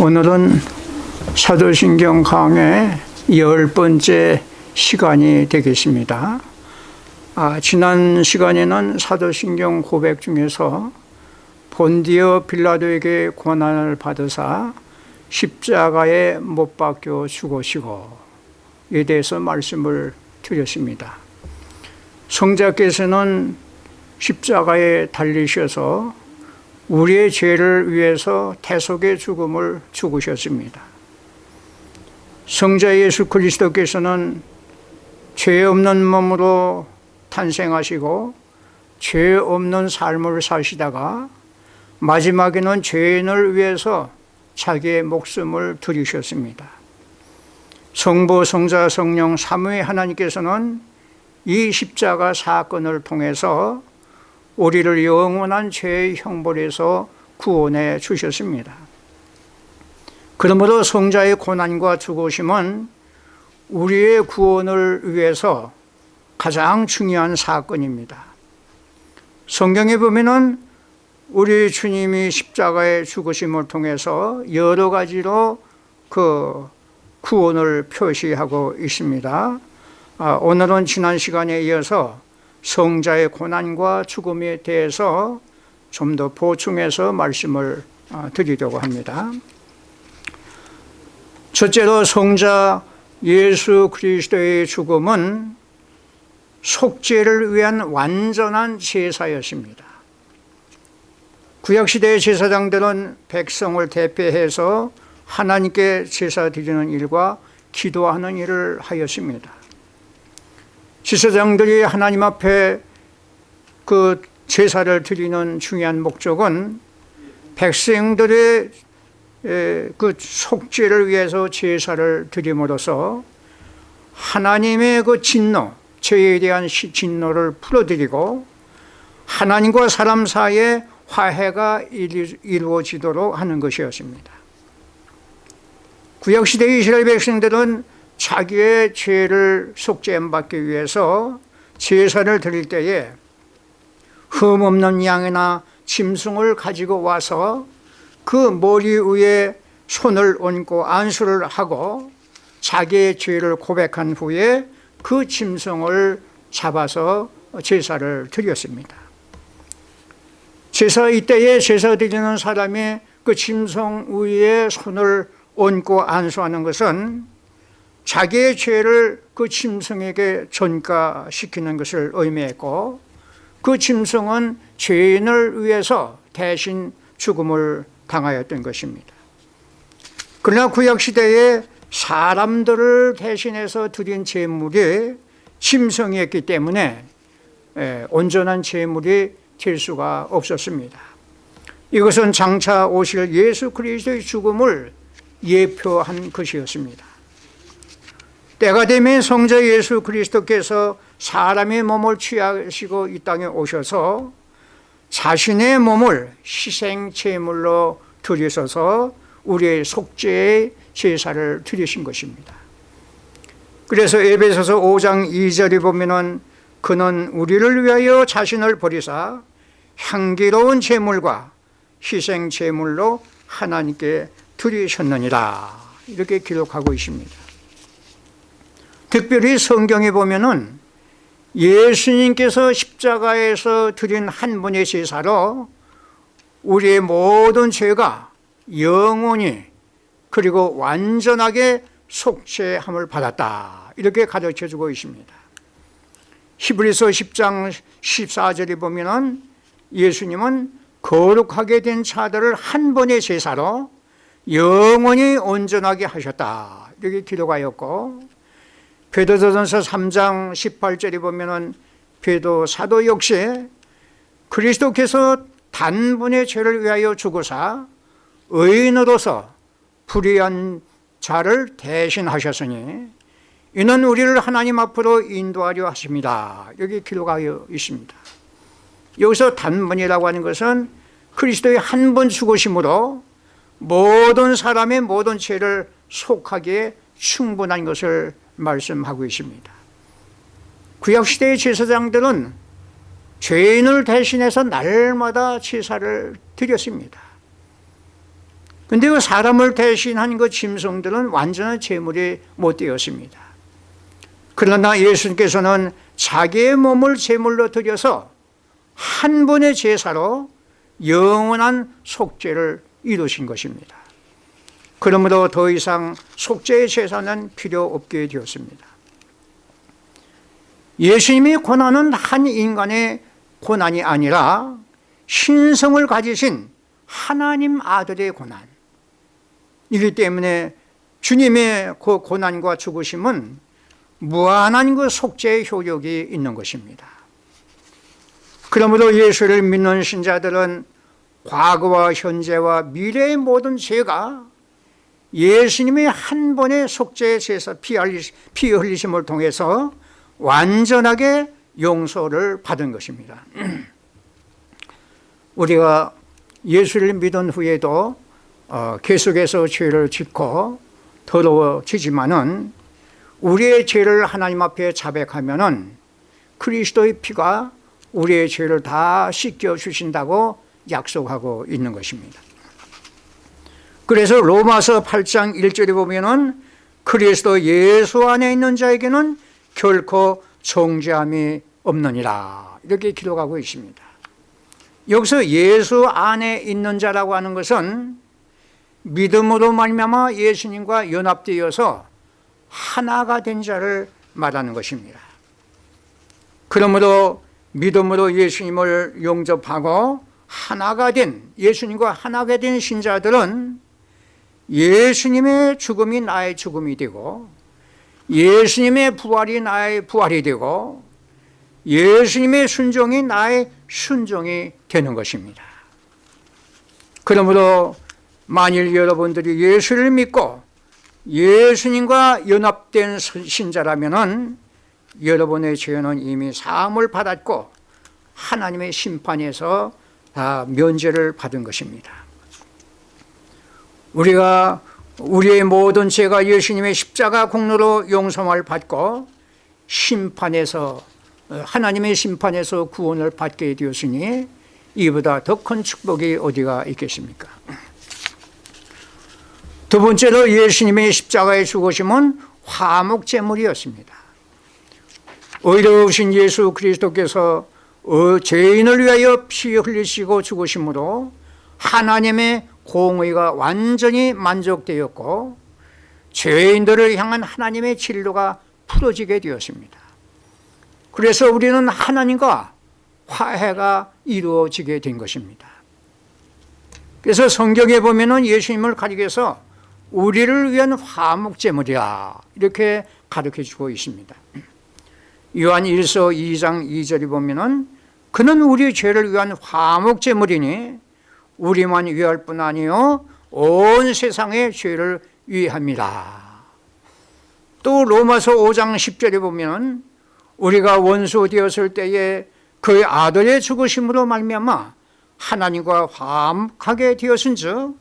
오늘은 사도신경 강의 열 번째 시간이 되겠습니다. 아, 지난 시간에는 사도신경 고백 중에서 본디어 빌라도에게 고난을 받으사 십자가에 못 박혀 죽으시고 에 대해서 말씀을 드렸습니다. 성자께서는 십자가에 달리셔서 우리의 죄를 위해서 대속의 죽음을 죽으셨습니다. 성자 예수 그리스도께서는 죄 없는 몸으로 탄생하시고 죄 없는 삶을 사시다가 마지막에는 죄인을 위해서 자기의 목숨을 들이셨습니다. 성부, 성자, 성령, 삼위 하나님께서는 이 십자가 사건을 통해서 우리를 영원한 죄의 형벌에서 구원해 주셨습니다. 그러므로 성자의 고난과 죽으심은 우리의 구원을 위해서 가장 중요한 사건입니다. 성경에 보면은 우리 주님이 십자가의 죽으심을 통해서 여러 가지로 그 구원을 표시하고 있습니다. 아, 오늘은 지난 시간에 이어서 성자의 고난과 죽음에 대해서 좀 더 보충해서 말씀을 아, 드리려고 합니다. 첫째로 성자 예수 그리스도의 죽음은 속죄를 위한 완전한 제사였습니다. 구약시대의 제사장들은 백성을 대표해서 하나님께 제사 드리는 일과 기도하는 일을 하였습니다. 지사장들이 하나님 앞에 그 제사를 드리는 중요한 목적은 백성들의 그 속죄를 위해서 제사를 드림으로써 하나님의 그 진노, 죄에 대한 진노를 풀어드리고 하나님과 사람 사이에 화해가 이루어지도록 하는 것이었습니다. 구약시대 이스라엘 백성들은 자기의 죄를 속죄받기 위해서 제사를 드릴 때에 흠없는 양이나 짐승을 가지고 와서 그 머리 위에 손을 얹고 안수를 하고 자기의 죄를 고백한 후에 그 짐승을 잡아서 제사를 드렸습니다. 제사 이때에 제사 드리는 사람이 그 짐승 위에 손을 얹고 안수하는 것은 자기의 죄를 그 짐승에게 전가시키는 것을 의미했고 그 짐승은 죄인을 위해서 대신 죽음을 당하였던 것입니다. 그러나 구약시대에 사람들을 대신해서 드린 제물이 짐승이었기 때문에 온전한 제물이 될 수가 없었습니다. 이것은 장차 오실 예수 그리스도의 죽음을 예표한 것이었습니다. 때가 되면 성자 예수 그리스도께서 사람의 몸을 취하시고 이 땅에 오셔서 자신의 몸을 희생 제물로 드리셔서 우리의 속죄의 제사를 드리신 것입니다. 그래서 에베소서 5장 2절에 보면은 그는 우리를 위하여 자신을 버리사 향기로운 제물과 희생 제물로 하나님께 드리셨느니라 이렇게 기록하고 있습니다. 특별히 성경에 보면은 예수님께서 십자가에서 드린 한 분의 제사로 우리의 모든 죄가 영원히 그리고 완전하게 속죄함을 받았다. 이렇게 가르쳐 주고 있습니다. 히브리서 10장 14절에 보면 예수님은 거룩하게 된 자들을 한 번의 제사로 영원히 온전하게 하셨다. 이렇게 기록하였고 베드로전서 3장 18절에 보면은 베도 사도 역시 그리스도께서 단분의 죄를 위하여 죽으사 의인으로서 불의한 자를 대신하셨으니 이는 우리를 하나님 앞으로 인도하려 하십니다. 여기 기록하여 있습니다. 여기서 단번이라고 하는 것은 그리스도의 한 번 죽으심으로 모든 사람의 모든 죄를 속하기에 충분한 것을 말씀하고 있습니다 구약시대의 제사장들은 죄인을 대신해서 날마다 제사를 드렸습니다 근데 그 사람을 대신한 그 짐승들은 완전한 제물이 못 되었습니다. 그러나 예수님께서는 자기의 몸을 제물로 드려서 한 번의 제사로 영원한 속죄를 이루신 것입니다. 그러므로 더 이상 속죄의 제사는 필요 없게 되었습니다. 예수님의 고난은 한 인간의 고난이 아니라 신성을 가지신 하나님 아들의 고난. 이기 때문에 주님의 그 고난과 죽으심은 무한한 그 속죄의 효력이 있는 것입니다. 그러므로 예수를 믿는 신자들은 과거와 현재와 미래의 모든 죄가 예수님의 한 번의 속죄의 제사 피 흘리심을 통해서 완전하게 용서를 받은 것입니다. 우리가 예수를 믿은 후에도 어, 계속해서 죄를 짓고 더러워지지만 은 우리의 죄를 하나님 앞에 자백하면은 그리스도의 피가 우리의 죄를 다 씻겨 주신다고 약속하고 있는 것입니다. 그래서 로마서 8장 1절에 보면은 그리스도 예수 안에 있는 자에게는 결코 정죄함이 없느니라 이렇게 기록하고 있습니다. 여기서 예수 안에 있는 자라고 하는 것은 믿음으로 말미암아 예수님과 연합되어서 하나가 된 자를 말하는 것입니다. 그러므로 믿음으로 예수님을 용접하고 하나가 된 예수님과 하나가 된 신자들은 예수님의 죽음이 나의 죽음이 되고 예수님의 부활이 나의 부활이 되고 예수님의 순종이 나의 순종이 되는 것입니다. 그러므로 만일 여러분들이 예수를 믿고 예수님과 연합된 신자라면 여러분의 죄는 이미 사함을 받았고 하나님의 심판에서 다 면제를 받은 것입니다. 우리가 우리의 모든 죄가 예수님의 십자가 공로로 용서를 받고 심판에서 하나님의 심판에서 구원을 받게 되었으니 이보다 더 큰 축복이 어디가 있겠습니까? 두 번째로 예수님의 십자가의 죽으심은 화목제물이었습니다. 의로우신 예수 그리스도께서 어, 죄인을 위하여 피 흘리시고 죽으심으로 하나님의 공의가 완전히 만족되었고 죄인들을 향한 하나님의 진로가 풀어지게 되었습니다. 그래서 우리는 하나님과 화해가 이루어지게 된 것입니다. 그래서 성경에 보면 예수님을 가리켜서 우리를 위한 화목제물이야 이렇게 가르쳐 주고 있습니다. 요한 1서 2장 2절에 보면 그는 우리 죄를 위한 화목제물이니 우리만 위할 뿐 아니요 온 세상의 죄를 위합니다. 또 로마서 5장 10절에 보면 우리가 원수 되었을 때에 그의 아들의 죽으심으로 말미암아 하나님과 화목하게 되었은즉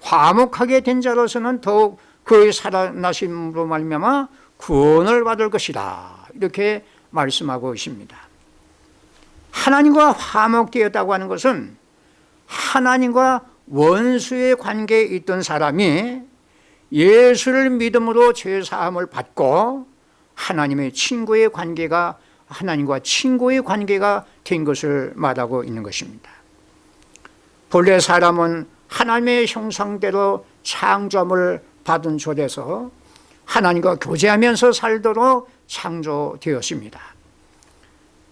화목하게 된 자로서는 더욱 그의 살아나심으로 말미암아 구원을 받을 것이다 이렇게 말씀하고 있습니다 하나님과 화목되었다고 하는 것은 하나님과 원수의 관계에 있던 사람이 예수를 믿음으로 죄사함을 받고 하나님의 친구의 관계가 하나님과 친구의 관계가 된 것을 말하고 있는 것입니다. 본래 사람은 하나님의 형상대로 창조함을 받은 조에서 하나님과 교제하면서 살도록 창조되었습니다.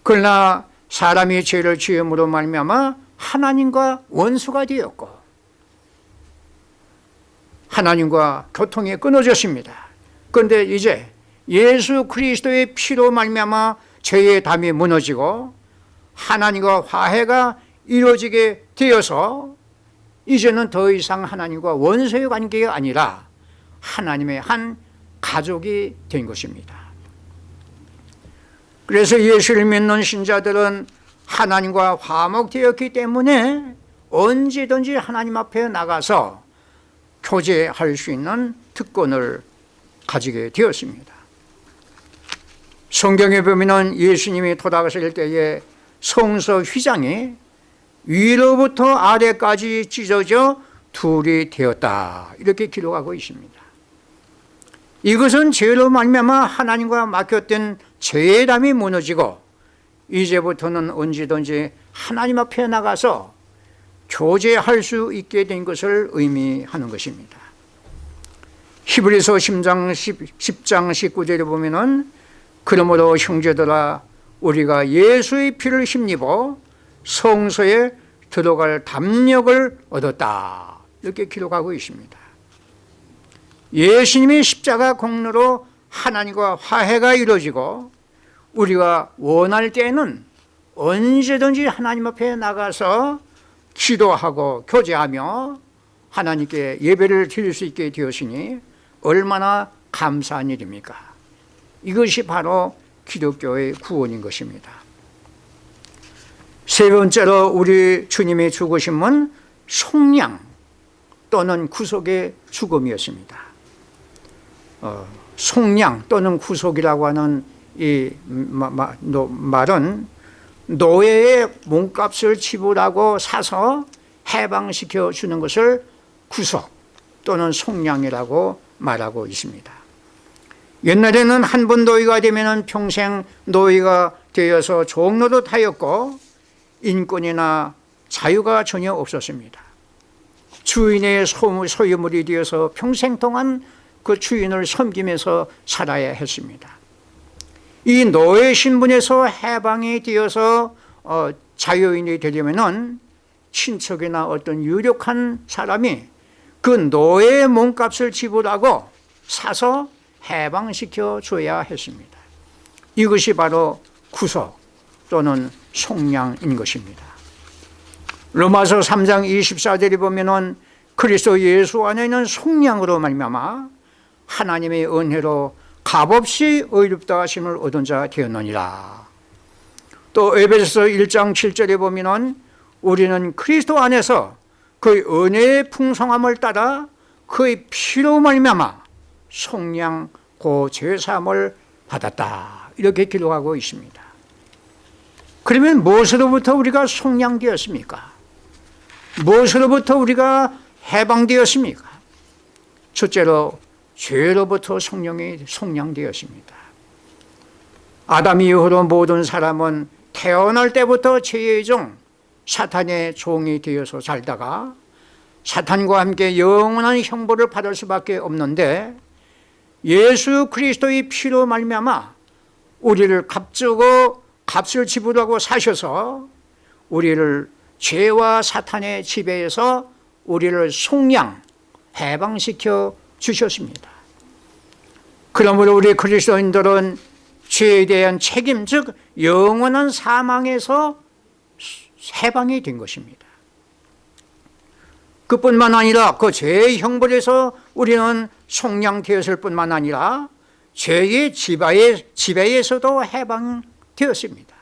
그러나 사람이 죄를 지음으로 말미암아 하나님과 원수가 되었고 하나님과 교통이 끊어졌습니다. 그런데 이제 예수 그리스도의 피로 말미암아 죄의 담이 무너지고 하나님과 화해가 이루어지게 되어서 이제는 더 이상 하나님과 원수의 관계가 아니라 하나님의 한 가족이 된 것입니다. 그래서 예수를 믿는 신자들은 하나님과 화목되었기 때문에 언제든지 하나님 앞에 나가서 교제할 수 있는 특권을 가지게 되었습니다. 성경에 보면 예수님이 돌아가실 때에 성서 휘장이 위로부터 아래까지 찢어져 둘이 되었다. 이렇게 기록하고 있습니다. 이것은 죄로 말미암아 하나님과 맡겼던 죄담이 무너지고 이제부터는 언제든지 하나님 앞에 나가서 교제할 수 있게 된 것을 의미하는 것입니다. 히브리서 10장, 10 장 19절에 보면 은 그러므로 형제들아 우리가 예수의 피를 힘입어 성소에 들어갈 담력을 얻었다. 이렇게 기록하고 있습니다. 예수님의 십자가 공로로 하나님과 화해가 이루어지고 우리가 원할 때에는 언제든지 하나님 앞에 나가서 기도하고 교제하며 하나님께 예배를 드릴 수 있게 되었으니 얼마나 감사한 일입니까? 이것이 바로 기독교의 구원인 것입니다. 세 번째로 우리 주님의 죽으심은 속량 또는 구속의 죽음이었습니다. 어, 속량 또는 구속이라고 하는 이 마, 마, 노, 말은 노예의 몸값을 지불하고 사서 해방시켜 주는 것을 구속 또는 속량이라고 말하고 있습니다. 옛날에는 한 번 노예가 되면 평생 노예가 되어서 종로도 타였고 인권이나 자유가 전혀 없었습니다. 주인의 소유물이 되어서 평생 동안 그 주인을 섬기면서 살아야 했습니다 이 노예 신분에서 해방이 되어서 어, 자유인이 되려면 친척이나 어떤 유력한 사람이 그 노예의 몸값을 지불하고 사서 해방시켜 줘야 했습니다. 이것이 바로 구속 또는 속량인 것입니다. 로마서 3장 24절에 보면 그리스도 예수 안에 있는 속량으로 말미암아 하나님의 은혜로 값없이 의롭다 하심을 얻은 자 되었느니라 또 에베소서 1장 7절에 보면 우리는 그리스도 안에서 그의 은혜의 풍성함을 따라 그의 피로 말미암아 속량 고 죄사함을 받았다 이렇게 기록하고 있습니다 그러면 무엇으로부터 우리가 속량되었습니까? 무엇으로부터 우리가 해방되었습니까? 첫째로 죄로부터 성령이 속량되었습니다. 아담 이후로 모든 사람은 태어날 때부터 죄의 종 사탄의 종이 되어서 살다가 사탄과 함께 영원한 형벌을 받을 수밖에 없는데 예수 그리스도의 피로 말미암아 우리를 값주고 값을 지불하고 사셔서 우리를 죄와 사탄의 지배에서 우리를 속량 해방시켜 주셨습니다. 그러므로 우리 그리스도인들은 죄에 대한 책임 즉 영원한 사망에서 해방이 된 것입니다. 그뿐만 아니라 그 죄의 형벌에서 우리는 속량되었을 뿐만 아니라 죄의 지배에, 지배에서도 해방되었습니다.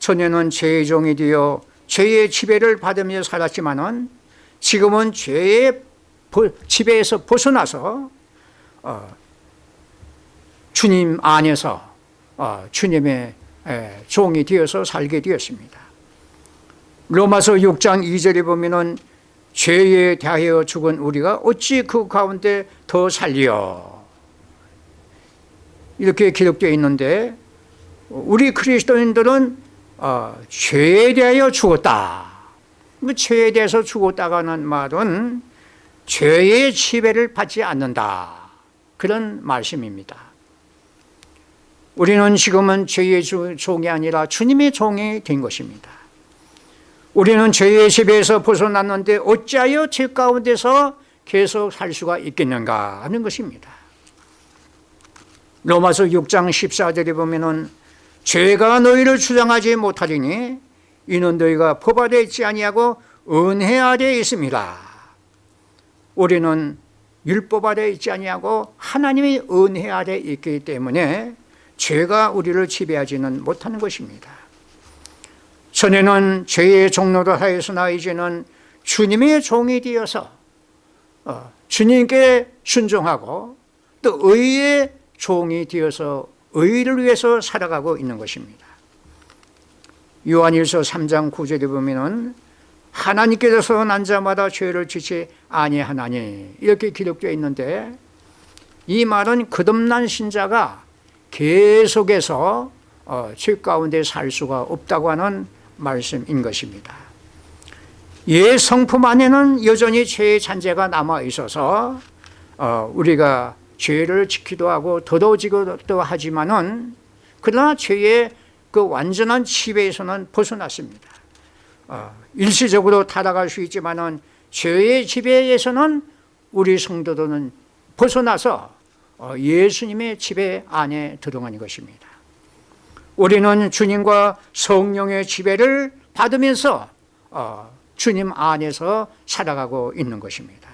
전에는 죄의 종이 되어 죄의 지배를 받으며 살았지만 지금은 죄의 지배에서 벗어나서 어, 주님 안에서 어, 주님의 에, 종이 되어서 살게 되었습니다. 로마서 6장 2절에 보면 죄에 대하여 죽은 우리가 어찌 그 가운데 더 살리어? 이렇게 기록되어 있는데 우리 그리스도인들은 어, 죄에 대하여 죽었다. 그 죄에 대해서 죽었다가는 말은 죄의 지배를 받지 않는다. 그런 말씀입니다. 우리는 지금은 죄의 종이 아니라 주님의 종이 된 것입니다. 우리는 죄의 지배에서 벗어났는데 어찌하여 죄 가운데서 계속 살 수가 있겠는가 하는 것입니다. 로마서 6장 14절에 보면 은 죄가 너희를 주장하지 못하리니 이는 너희가 법 아래 있지 아니하고 은혜 아래 있습니다 우리는 율법 아래 있지 아니하고 하나님의 은혜 아래 있기 때문에 죄가 우리를 지배하지는 못하는 것입니다. 전에는 죄의 종로를 하였으나 이제는 주님의 종이 되어서 어, 주님께 순종하고 또 의의 종이 되어서 의를 위해서 살아가고 있는 것입니다. 요한일서 3장 9절에 보면 하나님께서 난 자마다 죄를 지지 아니하나니. 이렇게 기록되어 있는데 이 말은 거듭난 신자가 계속해서 어, 죄 가운데 살 수가 없다고 하는 말씀인 것입니다. 예 성품 안에는 여전히 죄의 잔재가 남아 있어서 어, 우리가 죄를 지키도 하고 더더지기도 하지만은 그러나 죄의 그 완전한 지배에서는 벗어났습니다. 어, 일시적으로 타락할 수 있지만은 죄의 지배에서는 우리 성도들은 벗어나서 어, 예수님의 지배 안에 들어가는 것입니다. 우리는 주님과 성령의 지배를 받으면서 어, 주님 안에서 살아가고 있는 것입니다.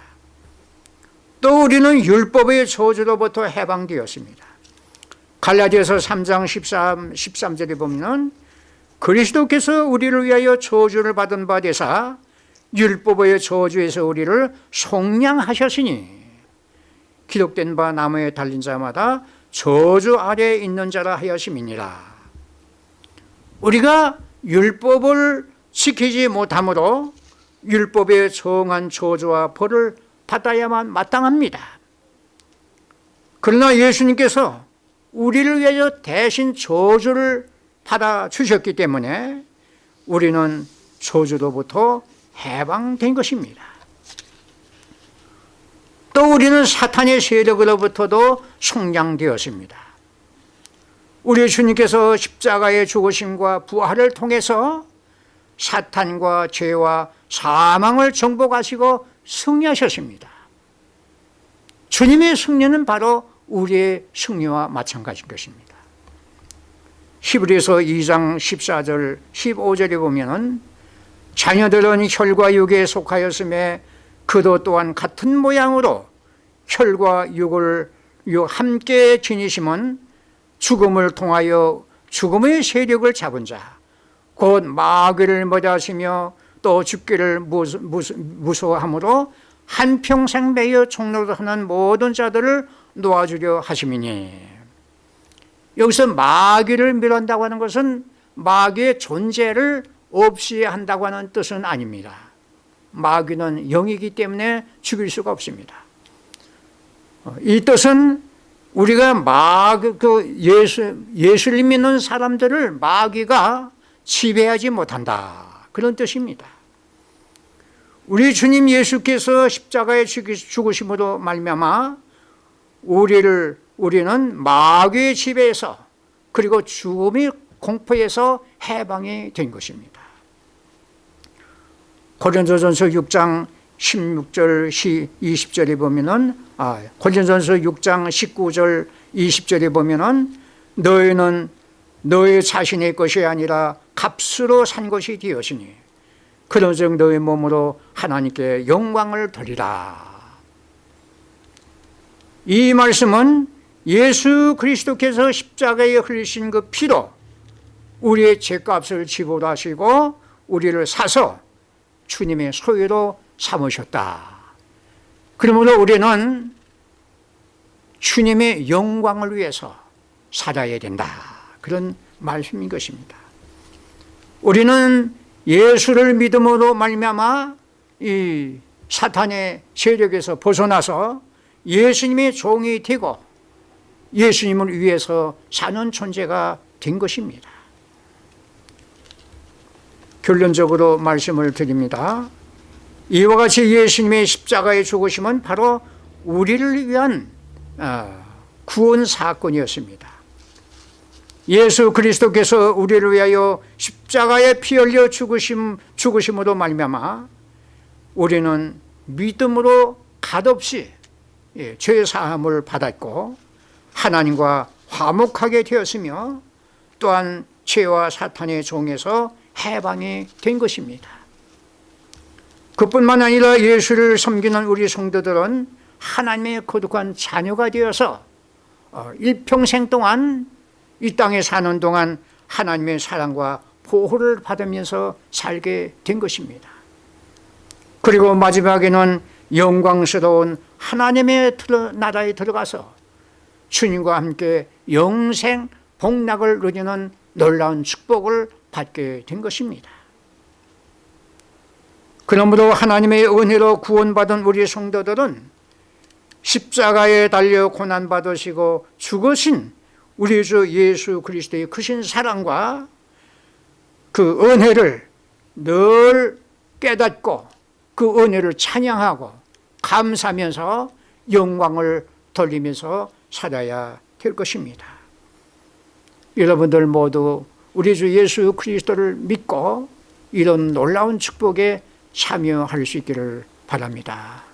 또 우리는 율법의 저주로부터 해방되었습니다. 갈라디아서 3장 13, 13절에 보면 그리스도께서 우리를 위하여 저주를 받은 바 되사 율법의 저주에서 우리를 속량하셨으니 기록된 바 나무에 달린 자마다 저주 아래에 있는 자라 하였음이니라. 우리가 율법을 지키지 못함으로 율법에 정한 저주와 벌을 받아야만 마땅합니다. 그러나 예수님께서 우리를 위하여 대신 저주를 받아 주셨기 때문에 우리는 저주로부터 해방된 것입니다. 또 우리는 사탄의 세력으로부터도 속량되었습니다. 우리 주님께서 십자가의 죽으심과 부활을 통해서 사탄과 죄와 사망을 정복하시고 승리하셨습니다. 주님의 승리는 바로 우리의 승리와 마찬가지인 것입니다 히브리서 2장 14절 15절에 보면 자녀들은 혈과 육에 속하였음에 그도 또한 같은 모양으로 혈과 육을 함께 지니심은 죽음을 통하여 죽음의 세력을 잡은 자, 곧 마귀를 머다시며 또 죽기를 무서워함으로 한평생 매여 총노하는 모든 자들을 놓아주려 하심이니 여기서 마귀를 멸한다고 하는 것은 마귀의 존재를 없이 한다고 하는 뜻은 아닙니다. 마귀는 영이기 때문에 죽일 수가 없습니다. 이 뜻은 우리가 마귀, 그 예수, 예수를 믿는 사람들을 마귀가 지배하지 못한다. 그런 뜻입니다. 우리 주님 예수께서 십자가에 죽으심으로 말미암아 우리를 우리는 마귀의 지배에서 그리고 죽음의 공포에서 해방이 된 것입니다. 고린도전서 6장 16절 20절에 보면은 아, 고린도전서 6장 19절 20절에 보면은 너희는 너희 자신의 것이 아니라 값으로 산 것이 되었으니 그런즉 너희 몸으로 하나님께 영광을 돌리라. 이 말씀은 예수 그리스도께서 십자가에 흘리신 그 피로 우리의 죄값을 지불하시고 우리를 사서 주님의 소유로 삼으셨다. 그러므로 우리는 주님의 영광을 위해서 살아야 된다. 그런 말씀인 것입니다. 우리는 예수를 믿음으로 말미암아 이 사탄의 세력에서 벗어나서 예수님의 종이 되고 예수님을 위해서 사는 존재가 된 것입니다. 결론적으로 말씀을 드립니다. 이와 같이 예수님의 십자가의 죽으심은 바로 우리를 위한 어, 구원 사건이었습니다. 예수 그리스도께서 우리를 위하여 십자가에 피 흘려 죽으심, 죽으심으로 말미암아 우리는 믿음으로 갓없이 예, 죄 사함을 받았고 하나님과 화목하게 되었으며 또한 죄와 사탄의 종에서 해방이 된 것입니다. 그뿐만 아니라 예수를 섬기는 우리 성도들은 하나님의 거룩한 자녀가 되어서 어, 일평생 동안 이 땅에 사는 동안 하나님의 사랑과 보호를 받으면서 살게 된 것입니다. 그리고 마지막에는 영광스러운 하나님의 나라에 들어가서 주님과 함께 영생 복락을 누리는 놀라운 축복을 받게 된 것입니다. 그러므로 하나님의 은혜로 구원받은 우리 성도들은 십자가에 달려 고난받으시고 죽으신 우리 주 예수 그리스도의 크신 사랑과 그 은혜를 늘 깨닫고 그 은혜를 찬양하고 감사하면서 영광을 돌리면서 살아야 될 것입니다. 여러분들 모두 우리 주 예수 그리스도를 믿고 이런 놀라운 축복에 참여할 수 있기를 바랍니다.